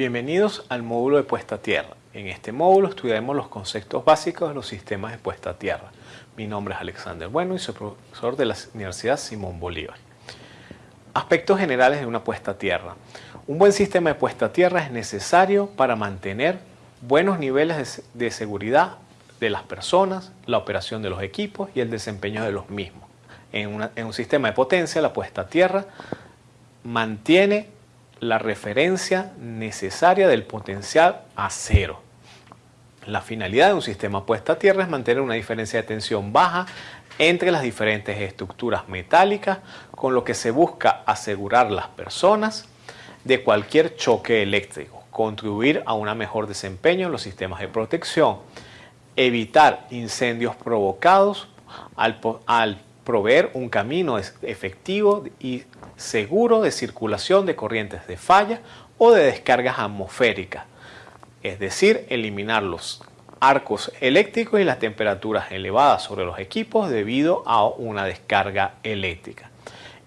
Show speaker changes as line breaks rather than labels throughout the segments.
Bienvenidos al módulo de puesta a tierra. En este módulo estudiaremos los conceptos básicos de los sistemas de puesta a tierra. Mi nombre es Alexander Bueno y soy profesor de la Universidad Simón Bolívar. Aspectos generales de una puesta a tierra. Un buen sistema de puesta a tierra es necesario para mantener buenos niveles de seguridad de las personas, la operación de los equipos y el desempeño de los mismos. En, en un sistema de potencia, la puesta a tierra mantiene la referencia necesaria del potencial a cero. La finalidad de un sistema puesta a tierra es mantener una diferencia de tensión baja entre las diferentes estructuras metálicas, con lo que se busca asegurar las personas de cualquier choque eléctrico, contribuir a un mejor desempeño en los sistemas de protección, evitar incendios provocados al, al proveer un camino efectivo y seguro de circulación de corrientes de falla o de descargas atmosféricas, es decir, eliminar los arcos eléctricos y las temperaturas elevadas sobre los equipos debido a una descarga eléctrica.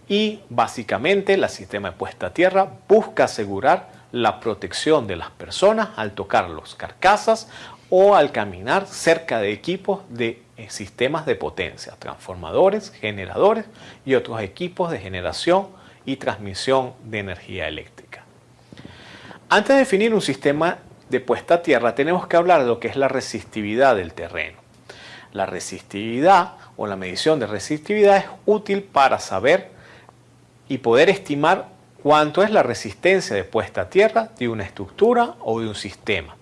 Y básicamente el sistema de puesta a tierra busca asegurar la protección de las personas al tocar los carcasas o al caminar cerca de equipos de eh, sistemas de potencia, transformadores, generadores y otros equipos de generación y transmisión de energía eléctrica. Antes de definir un sistema de puesta a tierra tenemos que hablar de lo que es la resistividad del terreno. La resistividad o la medición de resistividad es útil para saber y poder estimar cuánto es la resistencia de puesta a tierra de una estructura o de un sistema.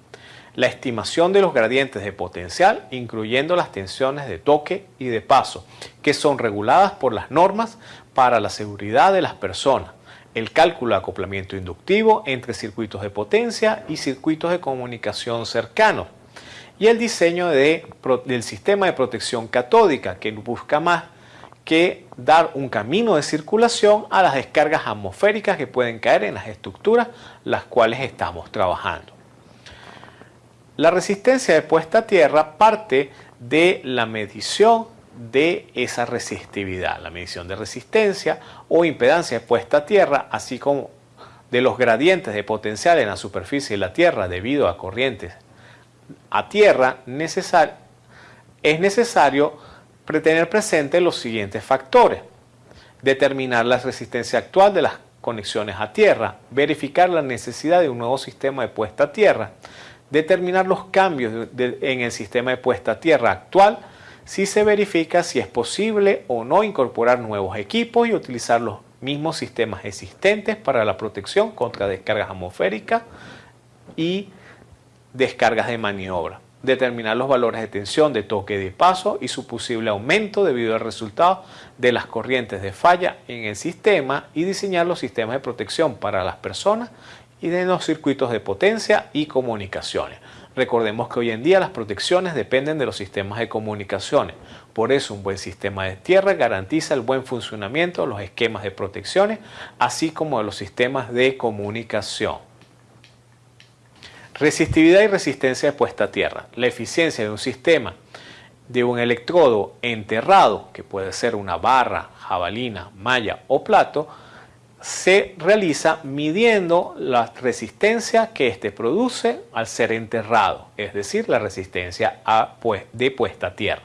La estimación de los gradientes de potencial, incluyendo las tensiones de toque y de paso, que son reguladas por las normas para la seguridad de las personas, el cálculo de acoplamiento inductivo entre circuitos de potencia y circuitos de comunicación cercanos, y el diseño de, del sistema de protección catódica, que busca más que dar un camino de circulación a las descargas atmosféricas que pueden caer en las estructuras las cuales estamos trabajando. La resistencia de puesta a tierra parte de la medición de esa resistividad, la medición de resistencia o impedancia de puesta a tierra, así como de los gradientes de potencial en la superficie de la Tierra debido a corrientes a tierra, es necesario tener presente los siguientes factores. Determinar la resistencia actual de las conexiones a tierra, verificar la necesidad de un nuevo sistema de puesta a tierra, determinar los cambios en el sistema de puesta a tierra actual si se verifica si es posible o no incorporar nuevos equipos y utilizar los mismos sistemas existentes para la protección contra descargas atmosféricas y descargas de maniobra. Determinar los valores de tensión de toque de paso y su posible aumento debido al resultado de las corrientes de falla en el sistema y diseñar los sistemas de protección para las personas y de los circuitos de potencia y comunicaciones. Recordemos que hoy en día las protecciones dependen de los sistemas de comunicaciones. Por eso un buen sistema de tierra garantiza el buen funcionamiento de los esquemas de protecciones, así como de los sistemas de comunicación. Resistividad y resistencia de puesta a tierra. La eficiencia de un sistema de un electrodo enterrado, que puede ser una barra, jabalina, malla o plato, se realiza midiendo la resistencia que éste produce al ser enterrado, es decir, la resistencia a, pues, de puesta a tierra.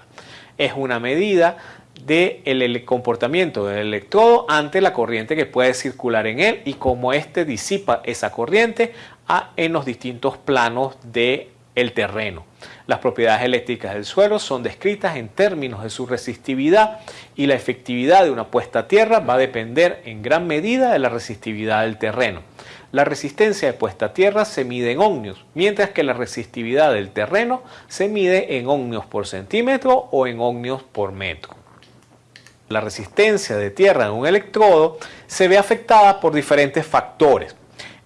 Es una medida del comportamiento del electrodo ante la corriente que puede circular en él y cómo éste disipa esa corriente en los distintos planos del el terreno. Las propiedades eléctricas del suelo son descritas en términos de su resistividad y la efectividad de una puesta a tierra va a depender en gran medida de la resistividad del terreno. La resistencia de puesta a tierra se mide en ohmios, mientras que la resistividad del terreno se mide en ohmios por centímetro o en ohmios por metro. La resistencia de tierra de un electrodo se ve afectada por diferentes factores.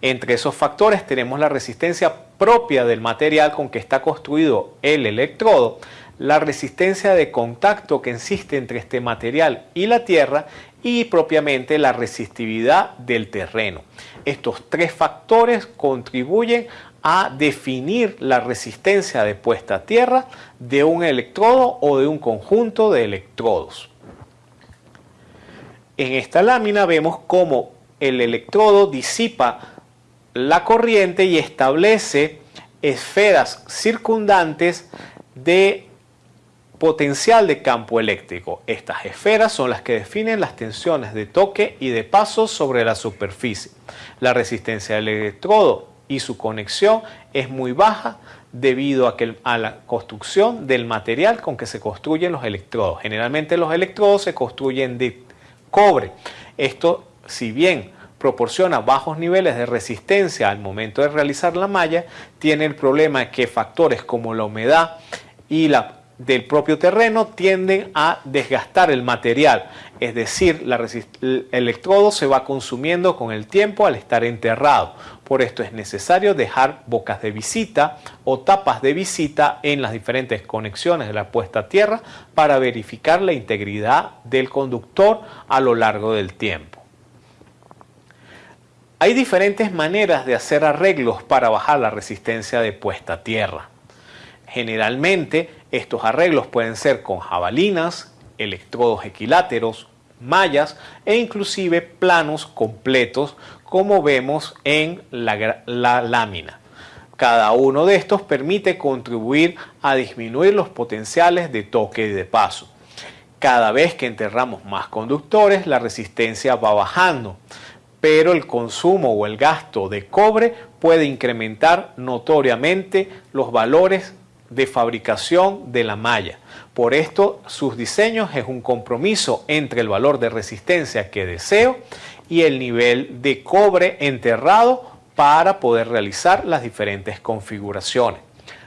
Entre esos factores tenemos la resistencia propia del material con que está construido el electrodo, la resistencia de contacto que existe entre este material y la tierra y propiamente la resistividad del terreno. Estos tres factores contribuyen a definir la resistencia de puesta a tierra de un electrodo o de un conjunto de electrodos. En esta lámina vemos cómo el electrodo disipa la corriente y establece esferas circundantes de potencial de campo eléctrico. Estas esferas son las que definen las tensiones de toque y de paso sobre la superficie. La resistencia del electrodo y su conexión es muy baja debido a, que, a la construcción del material con que se construyen los electrodos. Generalmente los electrodos se construyen de cobre. Esto, si bien proporciona bajos niveles de resistencia al momento de realizar la malla, tiene el problema que factores como la humedad y la del propio terreno tienden a desgastar el material, es decir, el electrodo se va consumiendo con el tiempo al estar enterrado. Por esto es necesario dejar bocas de visita o tapas de visita en las diferentes conexiones de la puesta a tierra para verificar la integridad del conductor a lo largo del tiempo. Hay diferentes maneras de hacer arreglos para bajar la resistencia de puesta a tierra. Generalmente estos arreglos pueden ser con jabalinas, electrodos equiláteros, mallas e inclusive planos completos como vemos en la, la, lámina. Cada uno de estos permite contribuir a disminuir los potenciales de toque y de paso. Cada vez que enterramos más conductores, la resistencia va bajando, pero el consumo o el gasto de cobre puede incrementar notoriamente los valores de fabricación de la malla. Por esto, sus diseños es un compromiso entre el valor de resistencia que deseo y el nivel de cobre enterrado para poder realizar las diferentes configuraciones.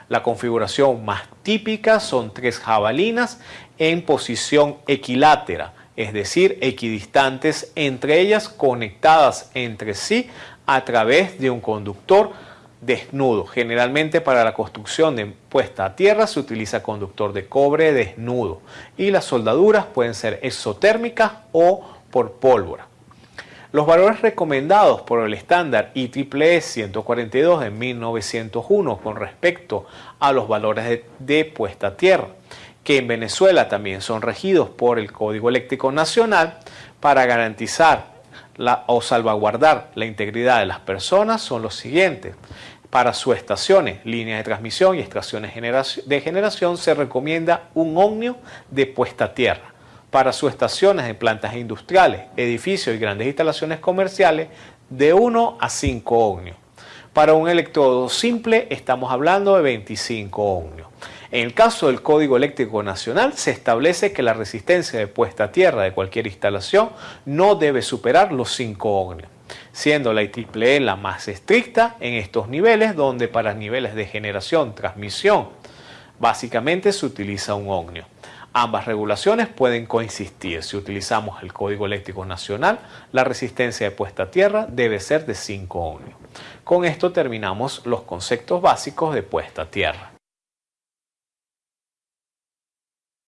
La configuración más típica son tres jabalinas en posición equilátera, es decir, equidistantes entre ellas conectadas entre sí a través de un conductor desnudo. Generalmente para la construcción de puesta a tierra se utiliza conductor de cobre desnudo y las soldaduras pueden ser exotérmicas o por pólvora. Los valores recomendados por el estándar IEEE 142 de 1901 con respecto a los valores de, puesta a tierra, que en Venezuela también son regidos por el Código Eléctrico Nacional para garantizar o salvaguardar la integridad de las personas son los siguientes. Para sus estaciones, líneas de transmisión y estaciones de generación se recomienda un ohmio de puesta a tierra. Para sus estaciones de plantas industriales, edificios y grandes instalaciones comerciales, de 1 a 5 ohmios. Para un electrodo simple estamos hablando de 25 ohmios. En el caso del Código Eléctrico Nacional se establece que la resistencia de puesta a tierra de cualquier instalación no debe superar los 5 ohmios siendo la IEEE la más estricta en estos niveles, donde para niveles de generación, transmisión, básicamente se utiliza un ohmio. Ambas regulaciones pueden coexistir. Si utilizamos el Código Eléctrico Nacional, la resistencia de puesta a tierra debe ser de 5 ohmios. Con esto terminamos los conceptos básicos de puesta a tierra.